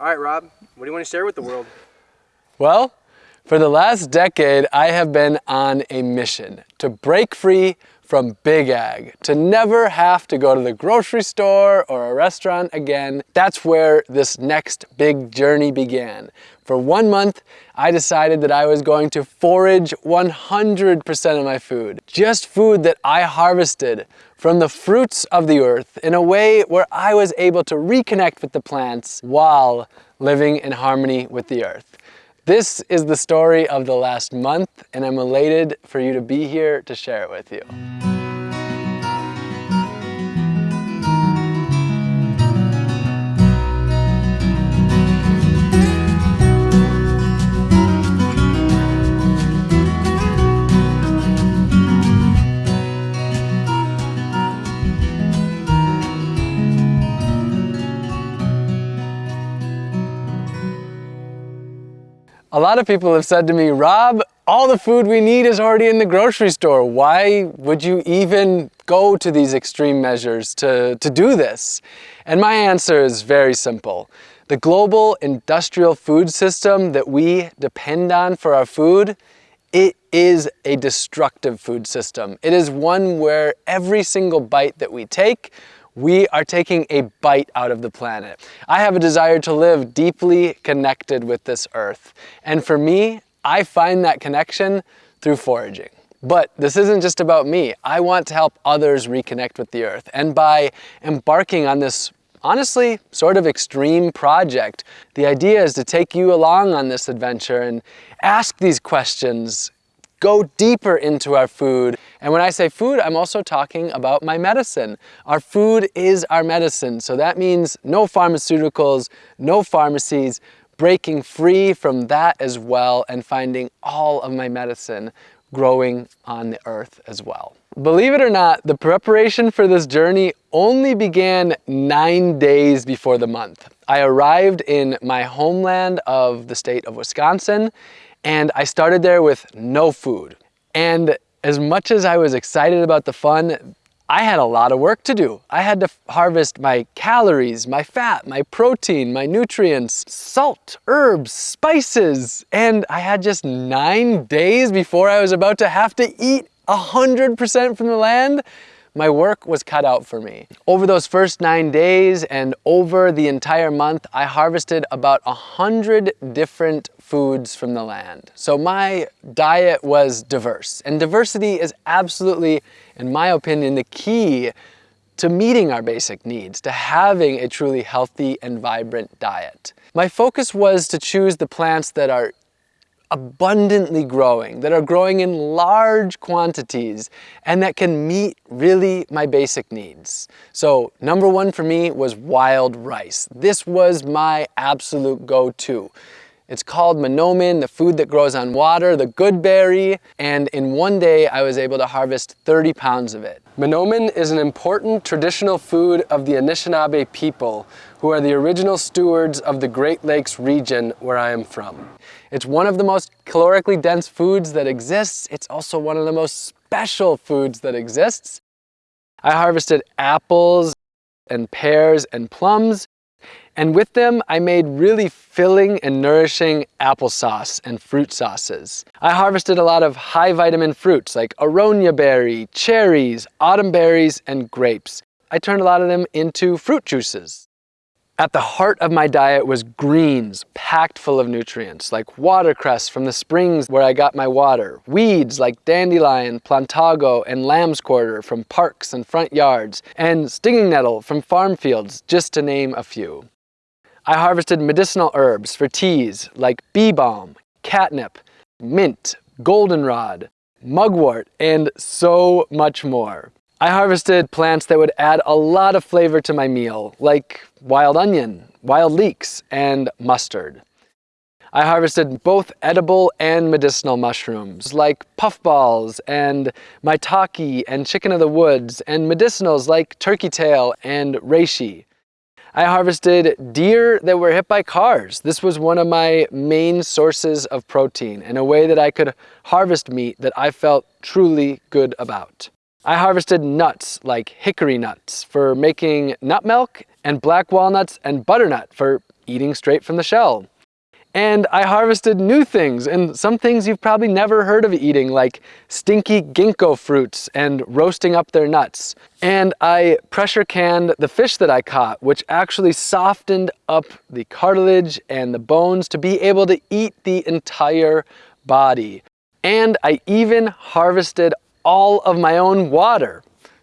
All right, Rob, what do you want to share with the world? Well, for the last decade, I have been on a mission to break free from Big Ag, to never have to go to the grocery store or a restaurant again. That's where this next big journey began. For one month, I decided that I was going to forage 100% of my food. Just food that I harvested from the fruits of the earth in a way where I was able to reconnect with the plants while living in harmony with the earth. This is the story of the last month and I'm elated for you to be here to share it with you. A lot of people have said to me, Rob, all the food we need is already in the grocery store. Why would you even go to these extreme measures to, to do this? And my answer is very simple. The global industrial food system that we depend on for our food, it is a destructive food system. It is one where every single bite that we take we are taking a bite out of the planet. I have a desire to live deeply connected with this earth. And for me, I find that connection through foraging. But this isn't just about me. I want to help others reconnect with the earth. And by embarking on this honestly sort of extreme project, the idea is to take you along on this adventure and ask these questions, go deeper into our food. And when I say food, I'm also talking about my medicine. Our food is our medicine. So that means no pharmaceuticals, no pharmacies, breaking free from that as well and finding all of my medicine growing on the earth as well. Believe it or not, the preparation for this journey only began nine days before the month. I arrived in my homeland of the state of Wisconsin and I started there with no food. And as much as I was excited about the fun, I had a lot of work to do. I had to harvest my calories, my fat, my protein, my nutrients, salt, herbs, spices, and I had just nine days before I was about to have to eat 100% from the land my work was cut out for me. Over those first nine days and over the entire month, I harvested about a hundred different foods from the land. So my diet was diverse and diversity is absolutely, in my opinion, the key to meeting our basic needs, to having a truly healthy and vibrant diet. My focus was to choose the plants that are abundantly growing, that are growing in large quantities, and that can meet really my basic needs. So number one for me was wild rice. This was my absolute go-to. It's called Manoomin, the food that grows on water, the good berry, and in one day I was able to harvest 30 pounds of it. Manoomin is an important traditional food of the Anishinaabe people, who are the original stewards of the Great Lakes region where I am from. It's one of the most calorically dense foods that exists. It's also one of the most special foods that exists. I harvested apples and pears and plums, and with them, I made really filling and nourishing applesauce and fruit sauces. I harvested a lot of high vitamin fruits like aronia berry, cherries, autumn berries, and grapes. I turned a lot of them into fruit juices. At the heart of my diet was greens, packed full of nutrients, like watercress from the springs where I got my water, weeds like dandelion, plantago, and lamb's quarter from parks and front yards, and stinging nettle from farm fields, just to name a few. I harvested medicinal herbs for teas like bee balm, catnip, mint, goldenrod, mugwort, and so much more. I harvested plants that would add a lot of flavor to my meal, like wild onion, wild leeks, and mustard. I harvested both edible and medicinal mushrooms like puffballs and maitake and chicken of the woods and medicinals like turkey tail and reishi. I harvested deer that were hit by cars. This was one of my main sources of protein and a way that I could harvest meat that I felt truly good about. I harvested nuts like hickory nuts for making nut milk and black walnuts and butternut for eating straight from the shell. And I harvested new things and some things you've probably never heard of eating like stinky ginkgo fruits and roasting up their nuts. And I pressure canned the fish that I caught, which actually softened up the cartilage and the bones to be able to eat the entire body. And I even harvested all of my own water.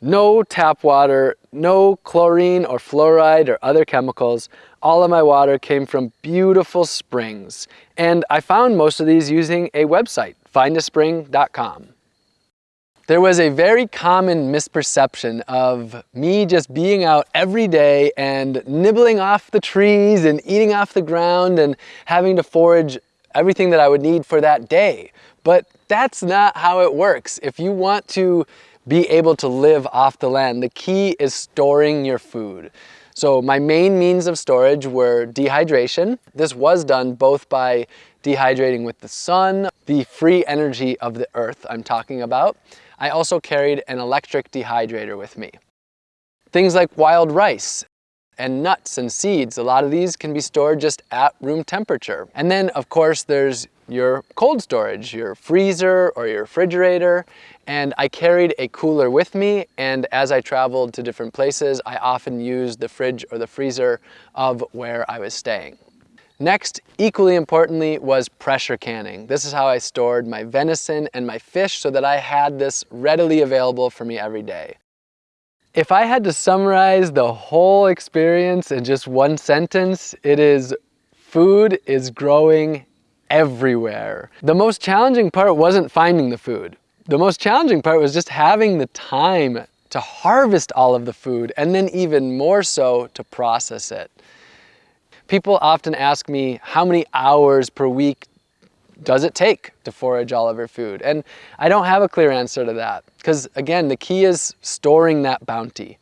No tap water, no chlorine or fluoride or other chemicals, all of my water came from beautiful springs. And I found most of these using a website, findaspring.com. There was a very common misperception of me just being out every day and nibbling off the trees and eating off the ground and having to forage everything that I would need for that day. But that's not how it works. If you want to be able to live off the land, the key is storing your food. So my main means of storage were dehydration. This was done both by dehydrating with the sun, the free energy of the earth I'm talking about. I also carried an electric dehydrator with me. Things like wild rice and nuts and seeds, a lot of these can be stored just at room temperature. And then of course there's your cold storage, your freezer or your refrigerator. And I carried a cooler with me and as I traveled to different places, I often used the fridge or the freezer of where I was staying. Next, equally importantly, was pressure canning. This is how I stored my venison and my fish so that I had this readily available for me every day. If I had to summarize the whole experience in just one sentence, it is food is growing everywhere. The most challenging part wasn't finding the food. The most challenging part was just having the time to harvest all of the food and then even more so to process it. People often ask me how many hours per week does it take to forage all of your food? And I don't have a clear answer to that because again, the key is storing that bounty.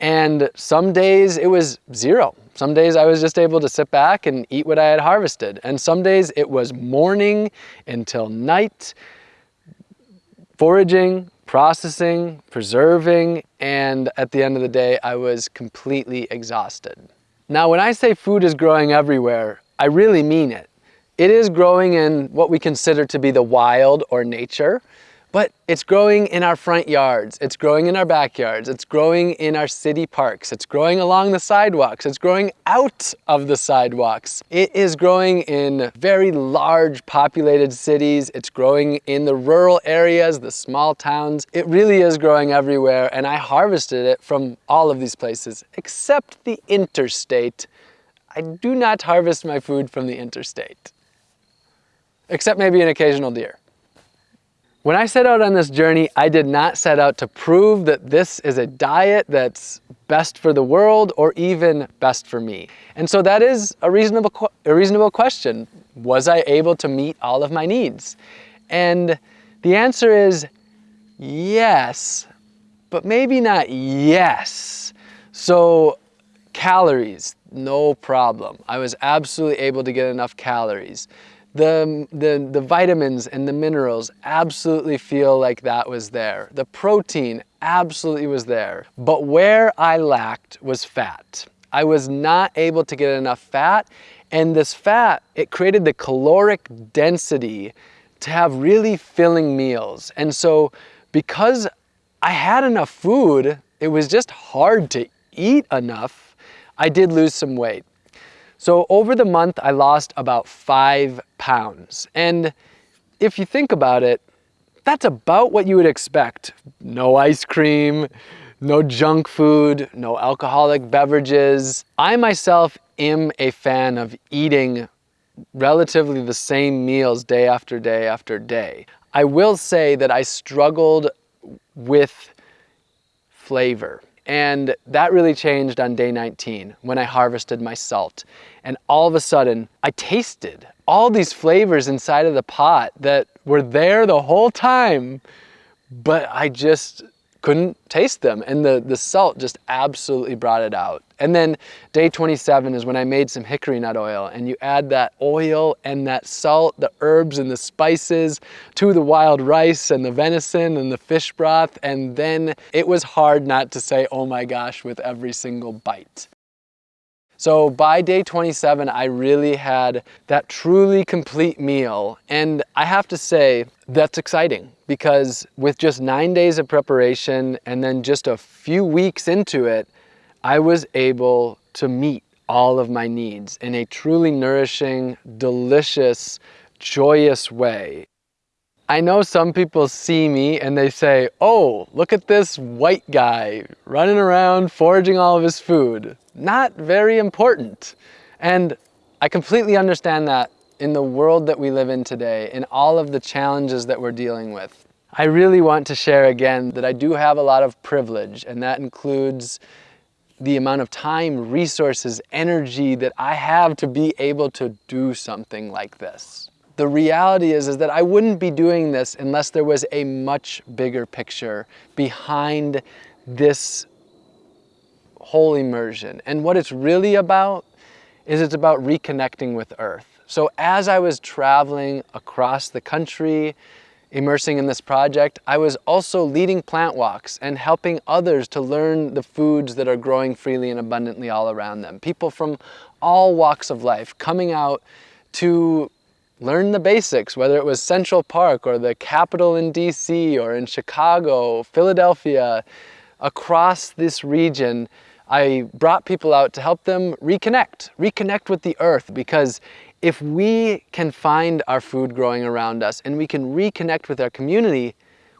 And some days it was zero. Some days I was just able to sit back and eat what I had harvested. And some days it was morning until night, foraging, processing, preserving, and at the end of the day, I was completely exhausted. Now, when I say food is growing everywhere, I really mean it. It is growing in what we consider to be the wild or nature, but it's growing in our front yards, it's growing in our backyards, it's growing in our city parks, it's growing along the sidewalks, it's growing out of the sidewalks. It is growing in very large populated cities, it's growing in the rural areas, the small towns. It really is growing everywhere and I harvested it from all of these places, except the interstate. I do not harvest my food from the interstate, except maybe an occasional deer. When I set out on this journey, I did not set out to prove that this is a diet that's best for the world or even best for me. And so that is a reasonable, a reasonable question. Was I able to meet all of my needs? And the answer is yes, but maybe not yes. So calories, no problem. I was absolutely able to get enough calories the, the, the vitamins and the minerals absolutely feel like that was there. The protein absolutely was there. But where I lacked was fat. I was not able to get enough fat and this fat, it created the caloric density to have really filling meals. And so because I had enough food, it was just hard to eat enough, I did lose some weight. So over the month, I lost about five pounds. And if you think about it, that's about what you would expect. No ice cream, no junk food, no alcoholic beverages. I myself am a fan of eating relatively the same meals day after day after day. I will say that I struggled with flavor. And that really changed on day 19 when I harvested my salt. And all of a sudden, I tasted all these flavors inside of the pot that were there the whole time, but I just couldn't taste them. And the, the salt just absolutely brought it out. And then day 27 is when I made some hickory nut oil and you add that oil and that salt, the herbs and the spices to the wild rice and the venison and the fish broth. And then it was hard not to say, oh my gosh, with every single bite. So by day 27, I really had that truly complete meal. And I have to say, that's exciting because with just nine days of preparation and then just a few weeks into it, I was able to meet all of my needs in a truly nourishing, delicious, joyous way. I know some people see me and they say, oh, look at this white guy running around foraging all of his food. Not very important. And I completely understand that in the world that we live in today, in all of the challenges that we're dealing with. I really want to share again that I do have a lot of privilege and that includes the amount of time, resources, energy that I have to be able to do something like this. The reality is, is that I wouldn't be doing this unless there was a much bigger picture behind this whole immersion. And what it's really about is it's about reconnecting with Earth. So as I was traveling across the country, immersing in this project, I was also leading plant walks and helping others to learn the foods that are growing freely and abundantly all around them. People from all walks of life coming out to learn the basics, whether it was Central Park or the Capitol in DC or in Chicago, Philadelphia, across this region, I brought people out to help them reconnect, reconnect with the earth because if we can find our food growing around us and we can reconnect with our community,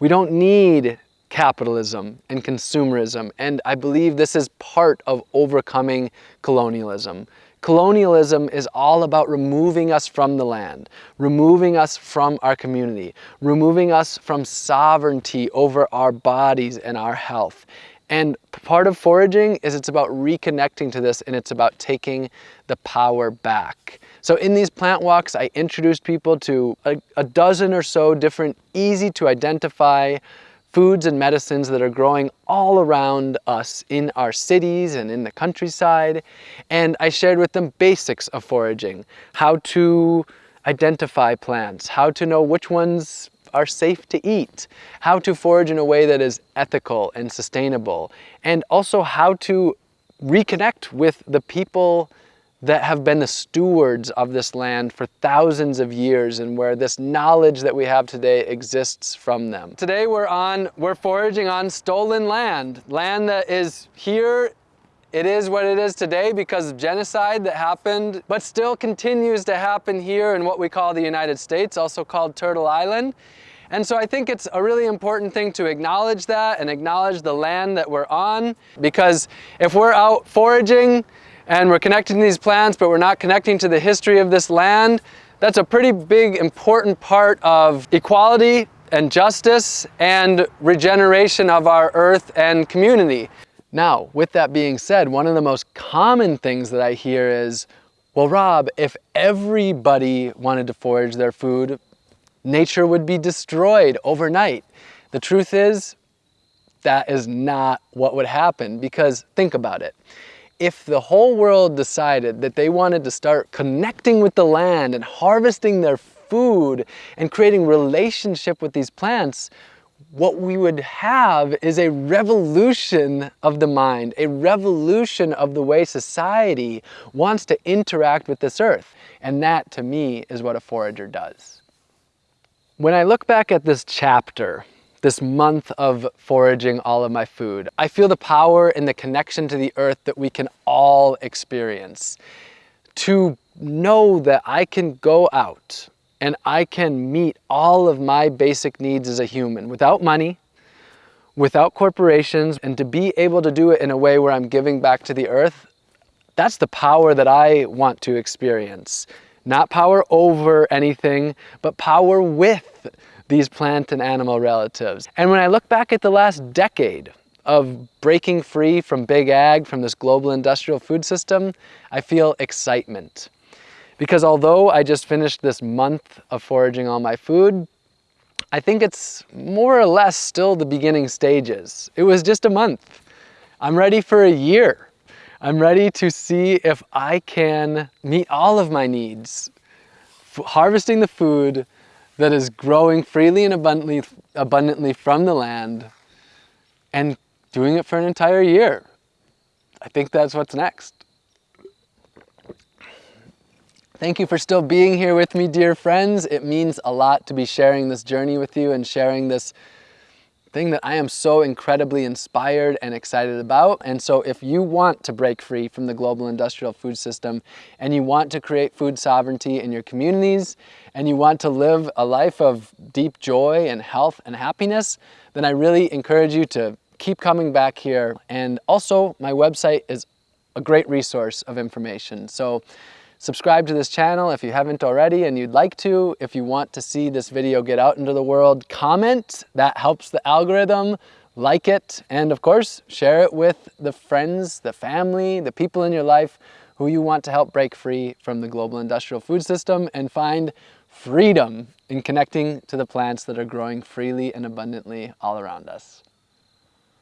we don't need capitalism and consumerism. And I believe this is part of overcoming colonialism. Colonialism is all about removing us from the land, removing us from our community, removing us from sovereignty over our bodies and our health. And part of foraging is it's about reconnecting to this and it's about taking the power back. So in these plant walks, I introduced people to a, a dozen or so different easy to identify foods and medicines that are growing all around us in our cities and in the countryside. And I shared with them basics of foraging, how to identify plants, how to know which ones are safe to eat, how to forage in a way that is ethical and sustainable, and also how to reconnect with the people that have been the stewards of this land for thousands of years and where this knowledge that we have today exists from them. Today we're on, we're foraging on stolen land, land that is here it is what it is today because of genocide that happened, but still continues to happen here in what we call the United States, also called Turtle Island. And so I think it's a really important thing to acknowledge that and acknowledge the land that we're on because if we're out foraging and we're connecting to these plants, but we're not connecting to the history of this land, that's a pretty big important part of equality and justice and regeneration of our earth and community. Now, with that being said, one of the most common things that I hear is, well, Rob, if everybody wanted to forage their food, nature would be destroyed overnight. The truth is, that is not what would happen because think about it if the whole world decided that they wanted to start connecting with the land and harvesting their food and creating relationship with these plants, what we would have is a revolution of the mind, a revolution of the way society wants to interact with this earth. And that, to me, is what a forager does. When I look back at this chapter, this month of foraging all of my food. I feel the power and the connection to the earth that we can all experience. To know that I can go out and I can meet all of my basic needs as a human without money, without corporations, and to be able to do it in a way where I'm giving back to the earth, that's the power that I want to experience. Not power over anything, but power with these plant and animal relatives. And when I look back at the last decade of breaking free from big ag, from this global industrial food system, I feel excitement. Because although I just finished this month of foraging all my food, I think it's more or less still the beginning stages. It was just a month. I'm ready for a year. I'm ready to see if I can meet all of my needs, harvesting the food that is growing freely and abundantly, abundantly from the land and doing it for an entire year. I think that's what's next. Thank you for still being here with me, dear friends. It means a lot to be sharing this journey with you and sharing this thing that I am so incredibly inspired and excited about. And so if you want to break free from the global industrial food system and you want to create food sovereignty in your communities and you want to live a life of deep joy and health and happiness, then I really encourage you to keep coming back here. And also my website is a great resource of information. So Subscribe to this channel if you haven't already and you'd like to. If you want to see this video get out into the world, comment. That helps the algorithm. Like it. And of course, share it with the friends, the family, the people in your life who you want to help break free from the global industrial food system and find freedom in connecting to the plants that are growing freely and abundantly all around us.